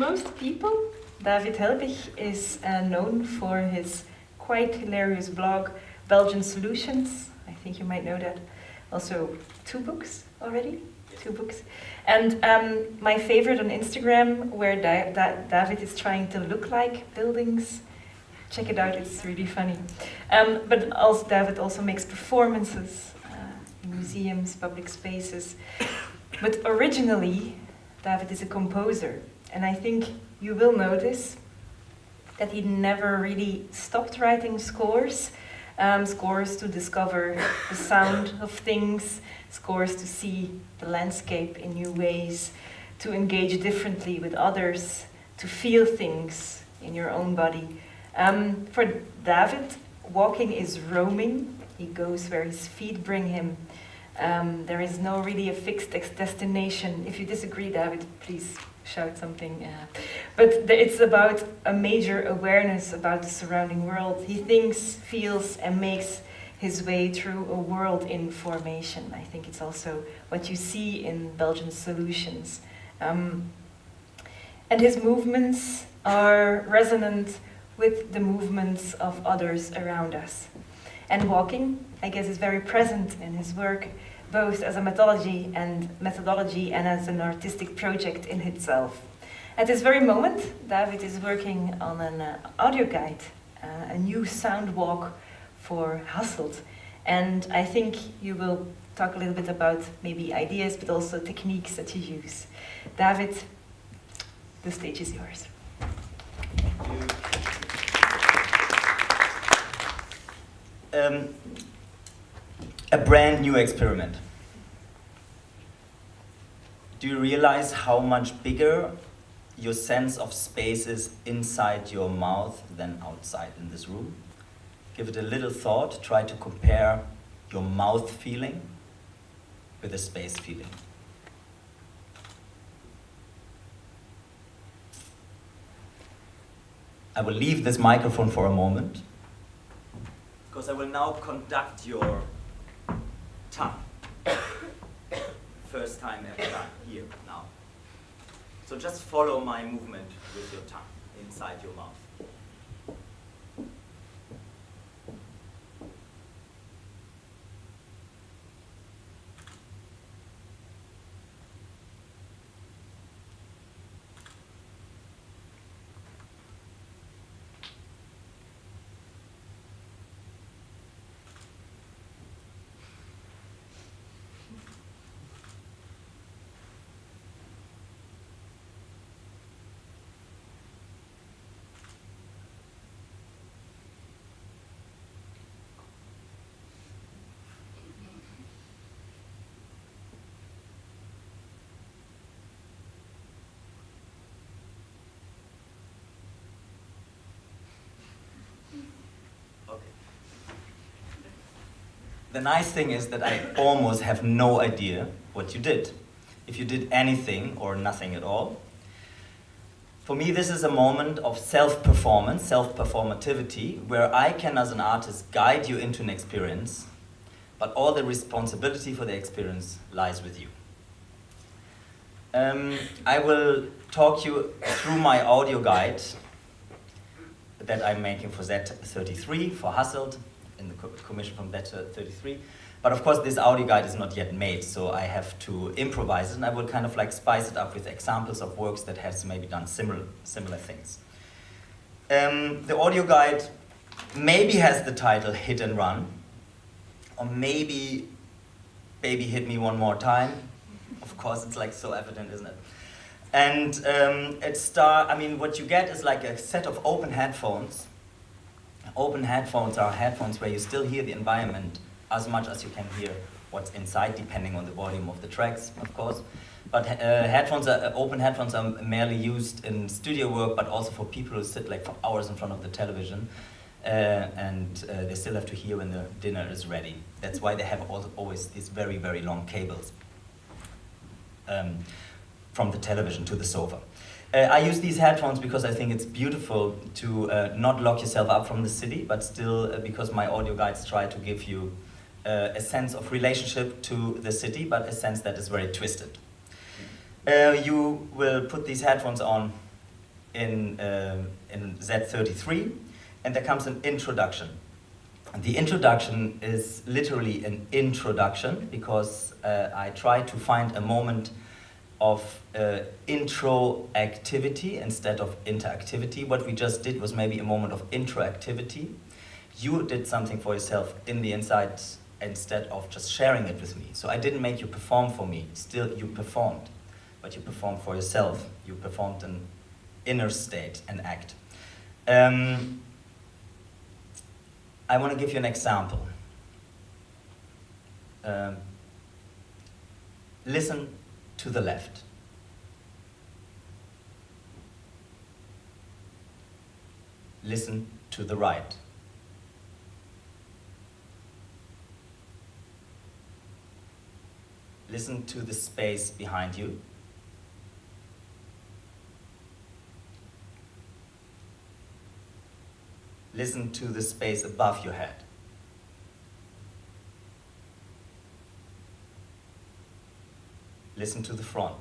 Most people, David Helbig is uh, known for his quite hilarious blog, Belgian Solutions. I think you might know that. Also, two books already, two books. And um, my favorite on Instagram, where da da David is trying to look like buildings. Check it out, it's really funny. Um, but also, David also makes performances uh, in museums, public spaces. But originally, David is a composer. And I think you will notice that he never really stopped writing scores. Um, scores to discover the sound of things, scores to see the landscape in new ways, to engage differently with others, to feel things in your own body. Um, for David, walking is roaming. He goes where his feet bring him. Um, there is no really a fixed destination. If you disagree, David, please shout something. Uh, but it's about a major awareness about the surrounding world. He thinks, feels, and makes his way through a world in formation. I think it's also what you see in Belgian solutions. Um, and his movements are resonant with the movements of others around us. And walking, I guess, is very present in his work both as a methodology and methodology and as an artistic project in itself. At this very moment, David is working on an uh, audio guide, uh, a new sound walk for Hasselt. And I think you will talk a little bit about maybe ideas, but also techniques that you use. David, the stage is yours. Um, a brand new experiment. Do you realize how much bigger your sense of space is inside your mouth than outside in this room? Give it a little thought, try to compare your mouth feeling with the space feeling. I will leave this microphone for a moment because I will now conduct your tongue. First time ever done here now. So just follow my movement with your tongue inside your mouth. The nice thing is that I almost have no idea what you did. If you did anything or nothing at all. For me, this is a moment of self-performance, self-performativity, where I can, as an artist, guide you into an experience, but all the responsibility for the experience lies with you. Um, I will talk you through my audio guide that I'm making for Z33, for Hasselt, in the commission from Better 33. But of course, this audio guide is not yet made, so I have to improvise it, and I will kind of like spice it up with examples of works that has maybe done similar, similar things. Um, the audio guide maybe has the title Hit and Run, or maybe Baby Hit Me One More Time. Of course, it's like so evident, isn't it? And um, it start, I mean, what you get is like a set of open headphones Open headphones are headphones where you still hear the environment as much as you can hear what's inside, depending on the volume of the tracks, of course. But uh, headphones are, uh, open headphones are merely used in studio work, but also for people who sit like for hours in front of the television. Uh, and uh, they still have to hear when the dinner is ready. That's why they have always these very, very long cables um, from the television to the sofa. Uh, I use these headphones because I think it's beautiful to uh, not lock yourself up from the city, but still uh, because my audio guides try to give you uh, a sense of relationship to the city, but a sense that is very twisted. Uh, you will put these headphones on in, in Z33, and there comes an introduction. The introduction is literally an introduction because I try to find a moment of uh, intro activity instead of interactivity. What we just did was maybe a moment of introactivity. You did something for yourself in the inside instead of just sharing it with me. So I didn't make you perform for me, still you performed. But you performed for yourself. You performed an inner state, an act. Um, I want to give you an example. Um, listen to the left. Listen to the right. Listen to the space behind you. Listen to the space above your head. Listen to the front.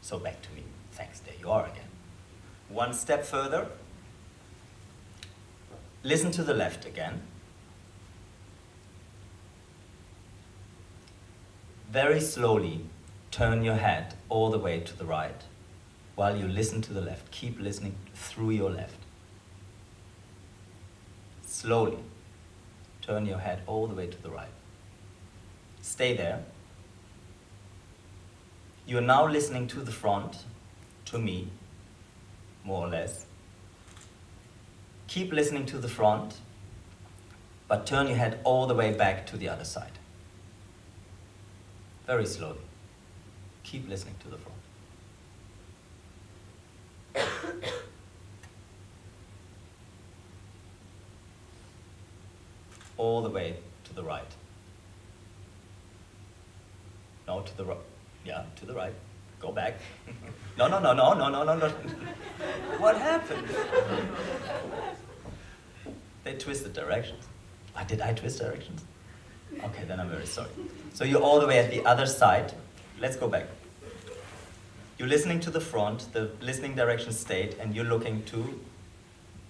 So back to me. Thanks, there you are again. One step further. Listen to the left again. Very slowly turn your head all the way to the right while you listen to the left. Keep listening through your left. Slowly turn your head all the way to the right. Stay there. You are now listening to the front, to me, more or less. Keep listening to the front, but turn your head all the way back to the other side. Very slowly. Keep listening to the front. all the way to the right. No, to the right. Yeah, to the right. Go back. no, no, no, no, no, no, no, no. what happened? they twisted directions. Why did I twist directions? Okay, then I'm very sorry. So you're all the way at the other side. Let's go back. You're listening to the front, the listening direction state, and you're looking to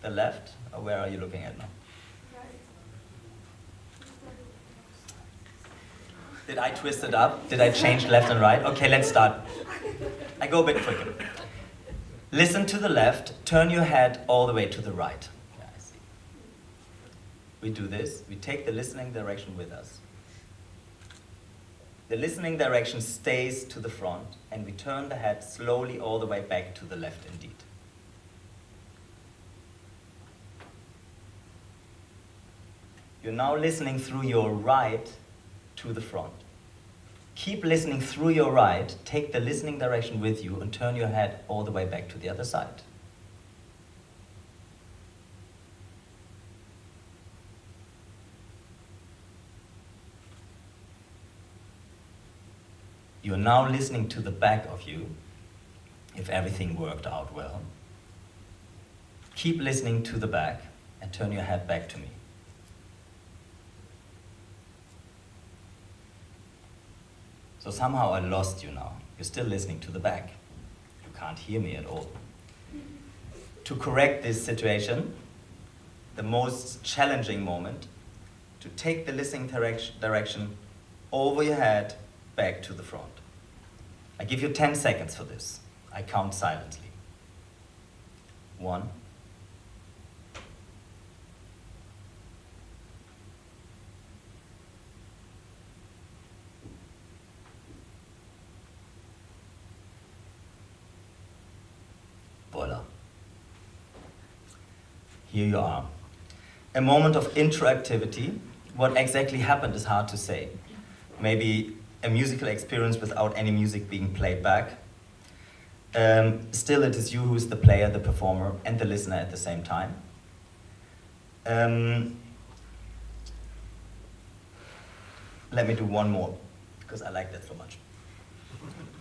the left. Where are you looking at now? Did I twist it up? Did I change left and right? Okay, let's start. I go a bit quicker. Listen to the left, turn your head all the way to the right. Yeah, I see. We do this, we take the listening direction with us. The listening direction stays to the front, and we turn the head slowly all the way back to the left indeed. You're now listening through your right to the front. Keep listening through your right, take the listening direction with you, and turn your head all the way back to the other side. You're now listening to the back of you, if everything worked out well. Keep listening to the back and turn your head back to me. So somehow I lost you now. You're still listening to the back. You can't hear me at all. To correct this situation, the most challenging moment, to take the listening direction, over your head back to the front. I give you 10 seconds for this. I count silently. One, Voila. Here you are. A moment of interactivity. What exactly happened is hard to say. Maybe a musical experience without any music being played back. Um, still, it is you who is the player, the performer, and the listener at the same time. Um, let me do one more, because I like that so much.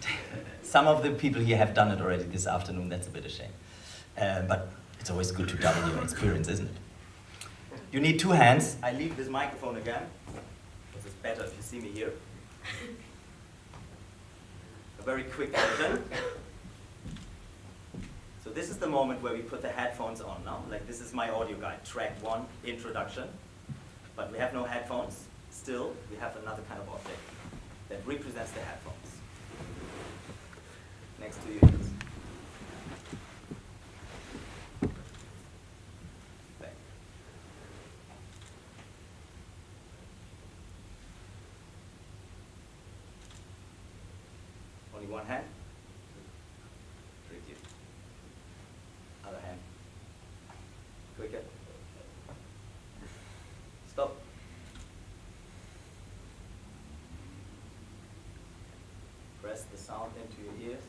Some of the people here have done it already this afternoon, that's a bit of shame. Uh, but it's always good to double your experience, isn't it? You need two hands. I leave this microphone again, because it's better if you see me here. a very quick version. So this is the moment where we put the headphones on now. Like this is my audio guide, track one, introduction. But we have no headphones. Still, we have another kind of object that represents the headphones. Next to you. Back. Only one hand. Tricky. Other hand. Quicker. Stop. Press the sound into your ears.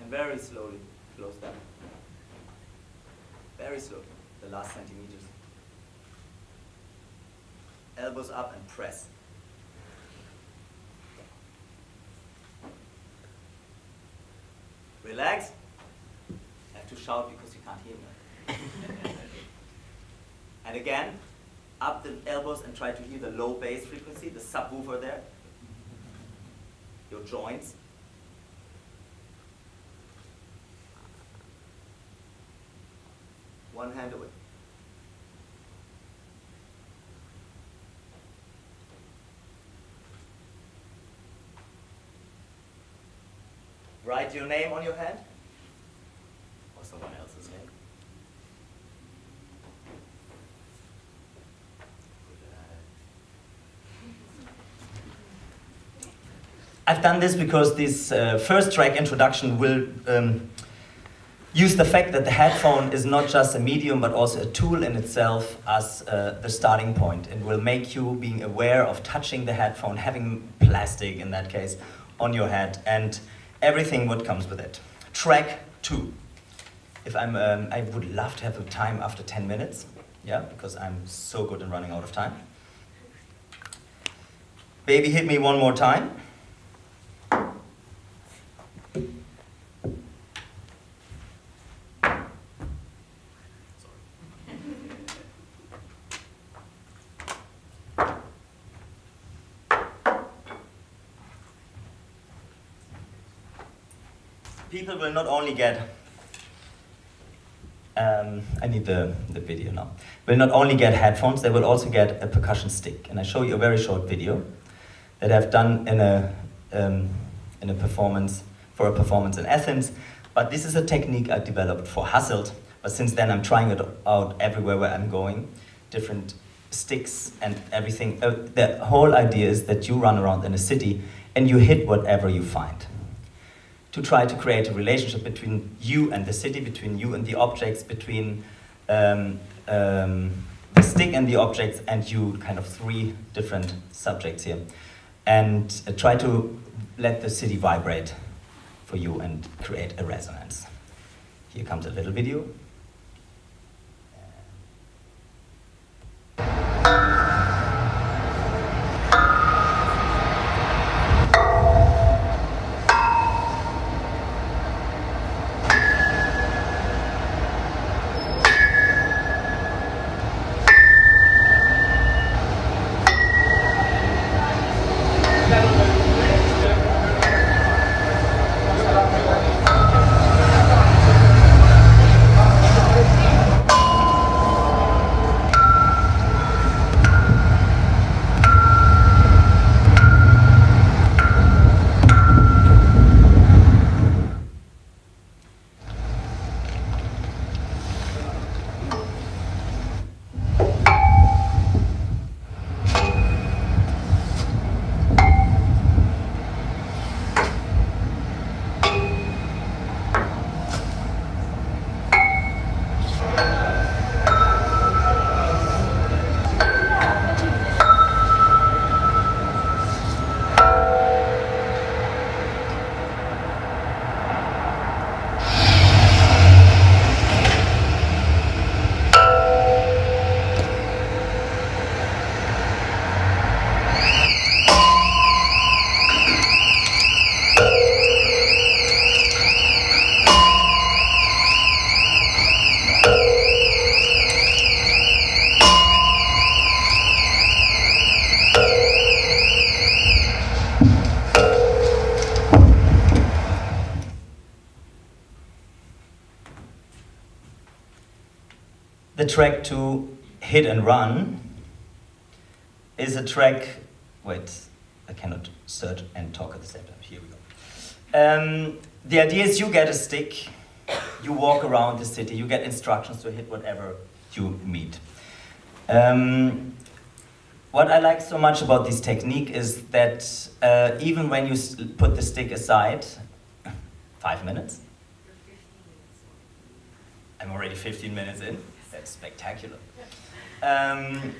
And very slowly close down. Very slowly, the last centimeters. Elbows up and press. Relax. I have to shout because you can't hear me. and again, up the elbows and try to hear the low bass frequency, the subwoofer there. Your joints. One hand away. Write your name on your hand? Or someone else's name. I've done this because this uh, first track introduction will um, use the fact that the headphone is not just a medium but also a tool in itself as uh, the starting point. And will make you being aware of touching the headphone, having plastic in that case, on your head. And everything what comes with it. Track two. If I'm, um, I would love to have a time after 10 minutes, yeah, because I'm so good in running out of time. Baby, hit me one more time. Will not only get, um, I need the, the video now, will not only get headphones, they will also get a percussion stick. And I show you a very short video that I've done in a, um, in a performance, for a performance in Athens. But this is a technique I developed for Hasselt. But since then I'm trying it out everywhere where I'm going, different sticks and everything. Uh, the whole idea is that you run around in a city and you hit whatever you find to try to create a relationship between you and the city, between you and the objects, between um, um, the stick and the objects, and you, kind of three different subjects here. And uh, try to let the city vibrate for you and create a resonance. Here comes a little video. Track to Hit and Run is a track, wait, I cannot search and talk at the same time, here we go. Um, the idea is you get a stick, you walk around the city, you get instructions to hit whatever you meet. Um, what I like so much about this technique is that uh, even when you put the stick aside, five minutes? I'm already 15 minutes in. That's spectacular. Um,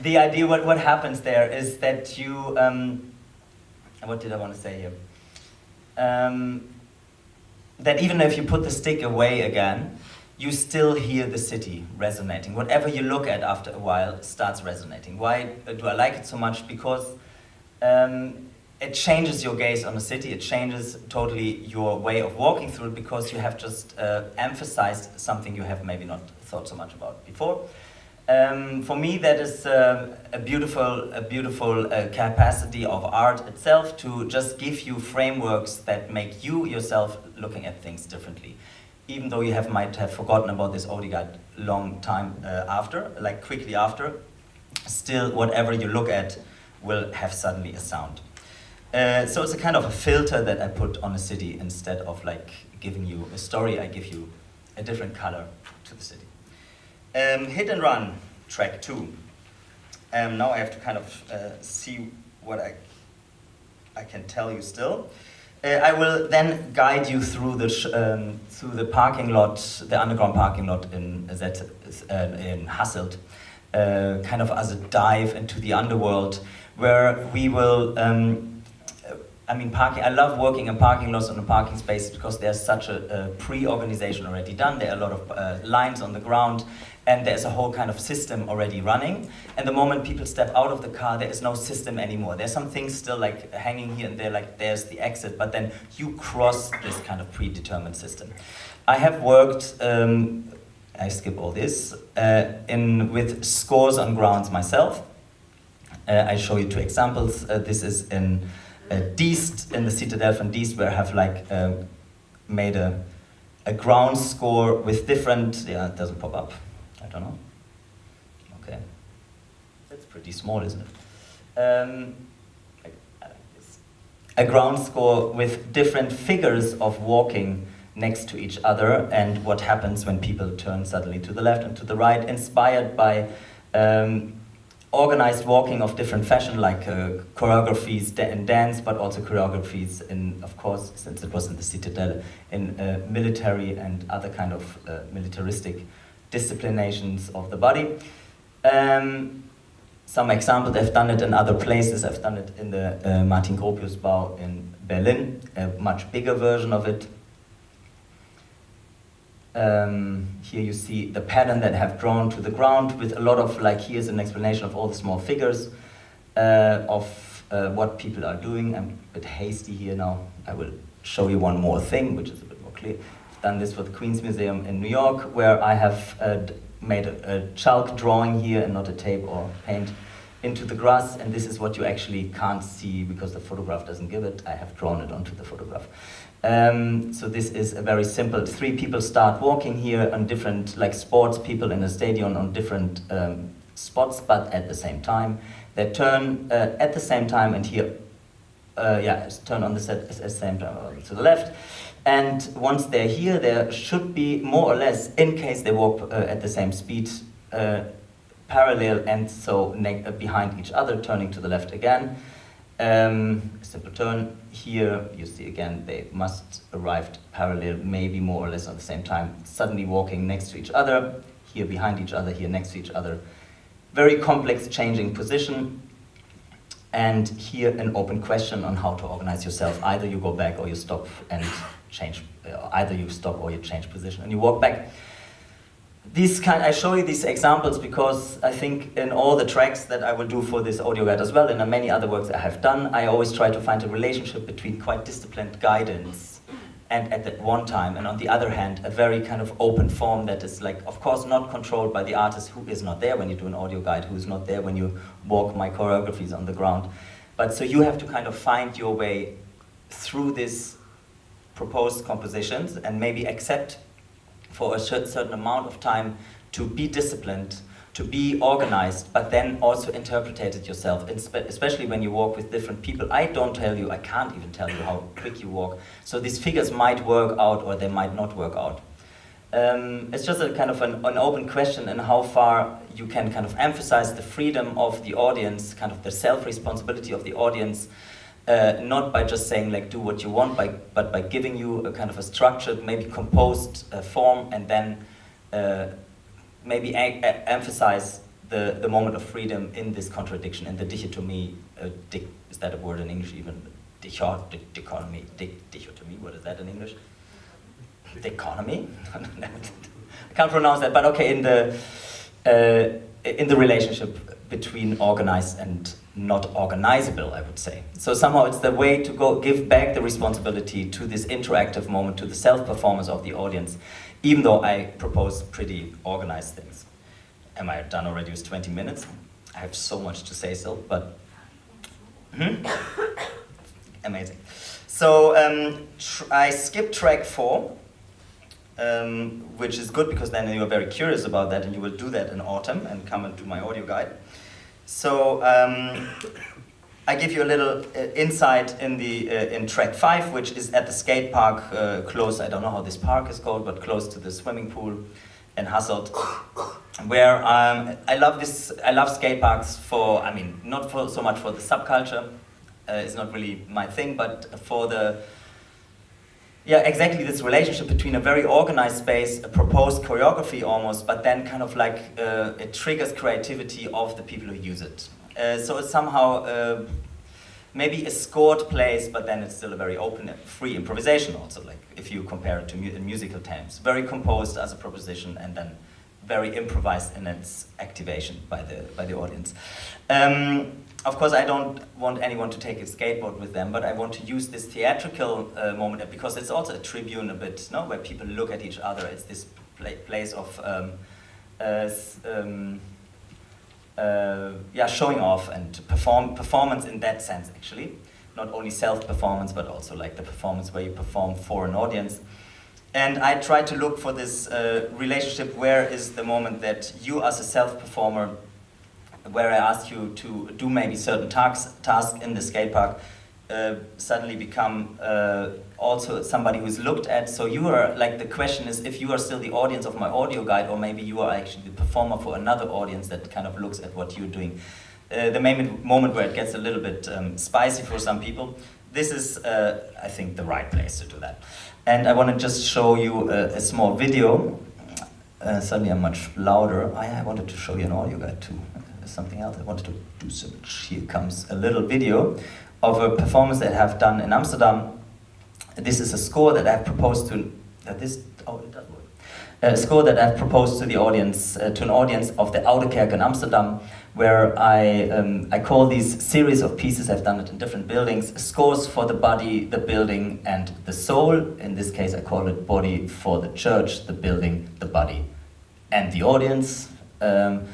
the idea, what, what happens there is that you, um, what did I want to say here? Um, that even if you put the stick away again, you still hear the city resonating. Whatever you look at after a while starts resonating. Why do I like it so much? Because um, it changes your gaze on the city, it changes totally your way of walking through it because you have just uh, emphasized something you have maybe not thought so much about before. Um, for me, that is uh, a beautiful, a beautiful uh, capacity of art itself to just give you frameworks that make you yourself looking at things differently even though you have might have forgotten about this guide long time uh, after, like quickly after, still whatever you look at will have suddenly a sound. Uh, so it's a kind of a filter that I put on a city instead of like giving you a story, I give you a different color to the city. Um, hit and run, track two. Um, now I have to kind of uh, see what I, I can tell you still. Uh, I will then guide you through the um, through the parking lot, the underground parking lot in that uh, in Hasselt, uh, kind of as a dive into the underworld, where we will. Um, I mean, parking. I love working in parking lots and in parking spaces because there's such a, a pre-organization already done. There are a lot of uh, lines on the ground, and there's a whole kind of system already running. And the moment people step out of the car, there is no system anymore. There's some things still like hanging here and there, like there's the exit, but then you cross this kind of predetermined system. I have worked, um, I skip all this, uh, in with scores on grounds myself. Uh, I show you two examples. Uh, this is in uh, Diest, in the Citadel from Diest, where I have like uh, made a, a ground score with different, yeah, it doesn't pop up don't know. Okay. That's pretty small, isn't it? Um, a ground score with different figures of walking next to each other and what happens when people turn suddenly to the left and to the right, inspired by um, organized walking of different fashion, like uh, choreographies in dance, but also choreographies in, of course, since it was in the Citadel, in uh, military and other kind of uh, militaristic disciplinations of the body. Um, some examples, I've done it in other places. I've done it in the uh, Martin Gropius Bau in Berlin, a much bigger version of it. Um, here you see the pattern that I have drawn to the ground with a lot of, like here's an explanation of all the small figures uh, of uh, what people are doing. I'm a bit hasty here now. I will show you one more thing, which is a bit more clear done this for the Queens Museum in New York, where I have uh, made a, a, chalk drawing here and not a tape or paint into the grass, and this is what you actually can't see because the photograph doesn't give it. I have drawn it onto the photograph. Um, so this is a very simple, three people start walking here on different, like sports people in a stadium on different um, spots, but at the same time. They turn uh, at the same time and here, uh, yeah, turn on the set at the same time to the left. And once they're here, there should be more or less, in case they walk uh, at the same speed, uh, parallel and so uh, behind each other, turning to the left again. Um, simple turn. Here you see again they must arrive parallel, maybe more or less at the same time, suddenly walking next to each other, here behind each other, here next to each other. Very complex changing position. And here an open question on how to organize yourself. Either you go back or you stop and change, uh, either you stop or you change position and you walk back. These kind, I show you these examples because I think in all the tracks that I will do for this audio guide as well, and in many other works I have done, I always try to find a relationship between quite disciplined guidance and at that one time, and on the other hand, a very kind of open form that is like, of course, not controlled by the artist who is not there when you do an audio guide, who is not there when you walk my choreographies on the ground. But so you have to kind of find your way through this proposed compositions and maybe accept for a certain amount of time to be disciplined, to be organized, but then also interpret it yourself, especially when you walk with different people. I don't tell you, I can't even tell you how quick you walk. So these figures might work out or they might not work out. Um, it's just a kind of an, an open question in how far you can kind of emphasize the freedom of the audience, kind of the self-responsibility of the audience, uh, not by just saying like do what you want, by, but by giving you a kind of a structured, maybe composed uh, form and then uh, maybe emphasize the, the moment of freedom in this contradiction, in the dichotomy, uh, di is that a word in English even? Dichot dichotomy, di dichotomy, what is that in English? Dichotomy? I can't pronounce that, but okay, in the, uh, in the relationship between organized and not organizable, I would say. So somehow it's the way to go give back the responsibility to this interactive moment, to the self-performance of the audience, even though I propose pretty organized things. Am I done already with 20 minutes? I have so much to say still, but hmm? amazing. So um, I skipped track four, um, which is good because then you are very curious about that and you will do that in autumn and come and do my audio guide. So um, I give you a little uh, insight in the uh, in track five, which is at the skate park uh, close. I don't know how this park is called, but close to the swimming pool in Hasselt, where um, I love this. I love skate parks for. I mean, not for so much for the subculture. Uh, it's not really my thing, but for the yeah, exactly this relationship between a very organized space, a proposed choreography almost, but then kind of like uh, it triggers creativity of the people who use it. Uh, so it's somehow uh, maybe a scored place, but then it's still a very open, free improvisation also, like if you compare it to mu musical terms. Very composed as a proposition and then very improvised in its activation by the, by the audience. Um, of course, I don't want anyone to take a skateboard with them, but I want to use this theatrical uh, moment because it's also a tribune a bit, no, where people look at each other. It's this pla place of um, uh, um, uh, yeah, showing off and perform performance in that sense, actually. Not only self-performance, but also like the performance where you perform for an audience. And I try to look for this uh, relationship, where is the moment that you as a self-performer where I ask you to do maybe certain tasks, tasks in the skate park, uh, suddenly become uh, also somebody who's looked at. So you are, like the question is if you are still the audience of my audio guide or maybe you are actually the performer for another audience that kind of looks at what you're doing. Uh, the main moment where it gets a little bit um, spicy for some people, this is, uh, I think, the right place to do that. And I want to just show you a, a small video. Uh, suddenly I'm much louder. I, I wanted to show you an audio guide too something else I wanted to do so. Here comes a little video of a performance that I have done in Amsterdam. This is a score that I've proposed to, this, oh, it does work. A score that I've proposed to the audience, uh, to an audience of the Oude Kerk in Amsterdam, where I, um, I call these series of pieces, I've done it in different buildings, scores for the body, the building, and the soul. In this case, I call it body for the church, the building, the body, and the audience. Um,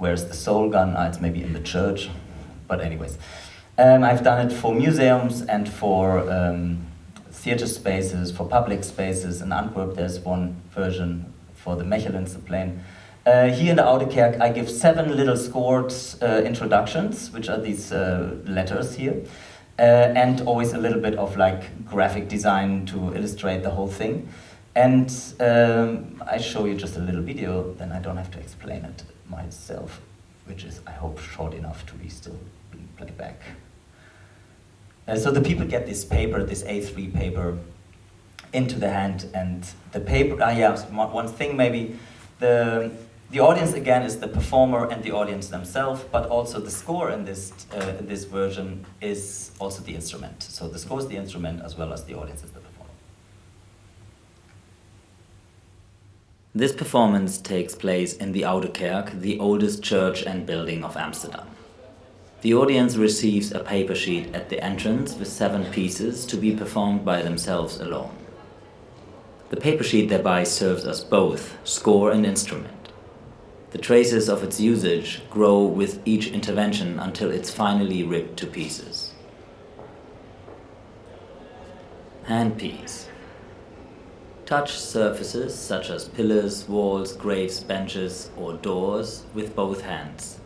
Where's the soul gone? Ah, it's maybe in the church. But anyways, um, I've done it for museums and for um, theater spaces, for public spaces. In Antwerp, there's one version for the Mechelense Uh, here in the Oude Kerk, I give seven little scored uh, introductions, which are these uh, letters here, uh, and always a little bit of like graphic design to illustrate the whole thing. And um, I show you just a little video, then I don't have to explain it myself, which is, I hope, short enough to be still being played back. Uh, so the people get this paper, this A3 paper, into the hand, and the paper, ah yeah, one thing maybe, the, the audience again is the performer and the audience themselves, but also the score in this, uh, in this version is also the instrument. So the score is the instrument as well as the audience is the This performance takes place in the Oude Kerk, the oldest church and building of Amsterdam. The audience receives a paper sheet at the entrance with seven pieces to be performed by themselves alone. The paper sheet thereby serves as both score and instrument. The traces of its usage grow with each intervention until it's finally ripped to pieces. Handpiece Touch surfaces such as pillars, walls, graves, benches or doors with both hands.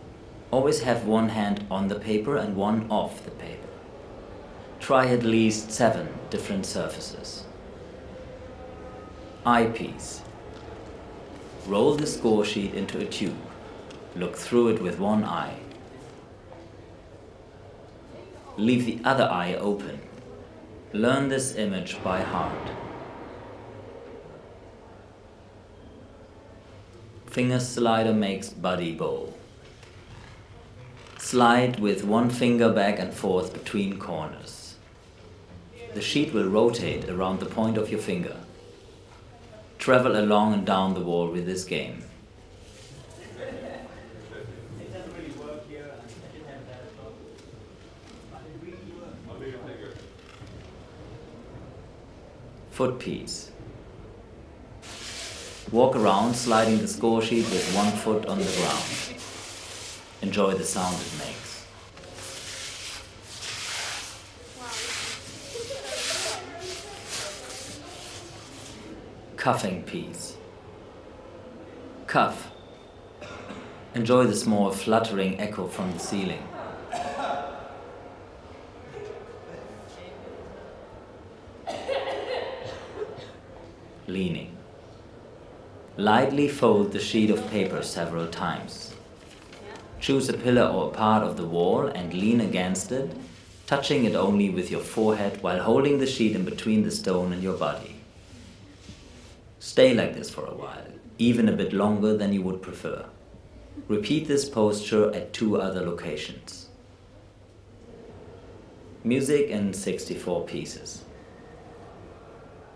Always have one hand on the paper and one off the paper. Try at least seven different surfaces. Eyepiece. Roll the score sheet into a tube. Look through it with one eye. Leave the other eye open. Learn this image by heart. Finger slider makes buddy bowl. Slide with one finger back and forth between corners. The sheet will rotate around the point of your finger. Travel along and down the wall with this game. Foot piece. Walk around sliding the score sheet with one foot on the ground. Enjoy the sound it makes. Cuffing piece. Cuff. Enjoy the small fluttering echo from the ceiling. Leaning. Lightly fold the sheet of paper several times. Choose a pillar or a part of the wall and lean against it, touching it only with your forehead while holding the sheet in between the stone and your body. Stay like this for a while, even a bit longer than you would prefer. Repeat this posture at two other locations. Music in 64 pieces.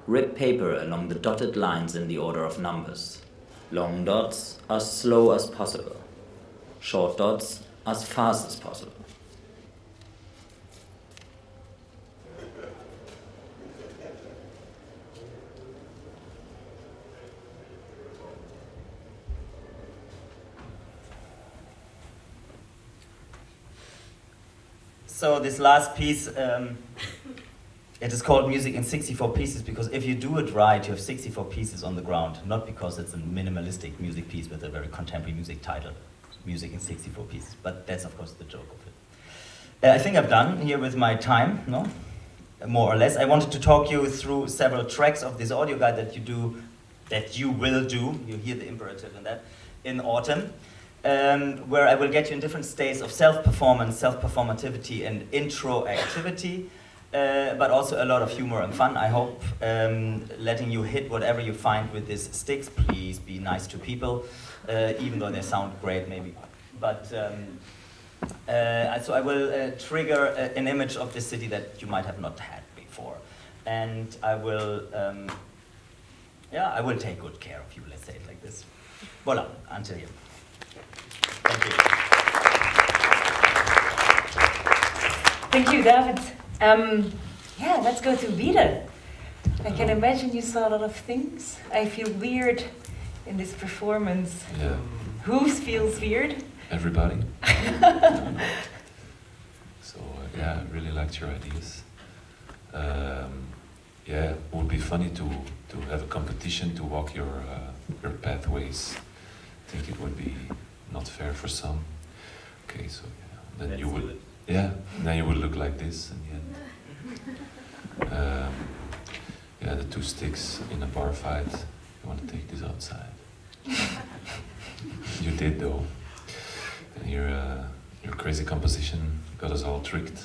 Rip paper along the dotted lines in the order of numbers. Long dots as slow as possible. Short dots as fast as possible. So this last piece, um, it is called music in 64 pieces because if you do it right, you have 64 pieces on the ground, not because it's a minimalistic music piece with a very contemporary music title, music in 64 pieces, but that's of course the joke of it. Uh, I think I've done here with my time, no? More or less. I wanted to talk you through several tracks of this audio guide that you do, that you will do, you hear the imperative in that, in autumn. Um, where I will get you in different states of self-performance, self-performativity, and intro activity, uh, but also a lot of humor and fun. I hope um, letting you hit whatever you find with these sticks. Please be nice to people, uh, even though they sound great, maybe. But um, uh, so I will uh, trigger a, an image of the city that you might have not had before, and I will, um, yeah, I will take good care of you. Let's say it like this. Voila, until here. Thank you. Thank you, David. Um, yeah, let's go to Vida. I can imagine you saw a lot of things. I feel weird in this performance. Yeah, Who feels weird? everybody. so uh, yeah, I really liked your ideas. Um, yeah, it would be funny to to have a competition to walk your uh, your pathways. I think it would be not fair for some. Okay, so yeah, then Let's you do would it. Yeah, then you would look like this in the end. Um, yeah, the two sticks in a bar fight. You want to take this outside. you did though. And your uh, your crazy composition got us all tricked.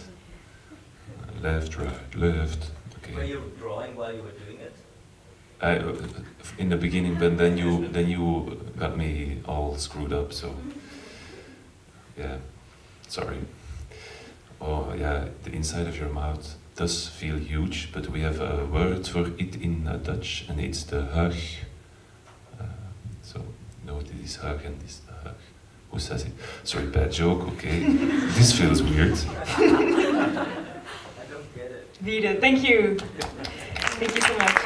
Uh, left, right, left. Okay. Were you drawing while you were doing it? I, uh, in the beginning, but then you then you got me all screwed up. So yeah, sorry. Oh yeah, the inside of your mouth does feel huge, but we have a word for it in uh, Dutch, and it's the hug. Uh, so no, this is hug and this is the hug. Who says it? Sorry, bad joke. Okay, this feels weird. I don't get it. Vida, thank you. Thank you so much.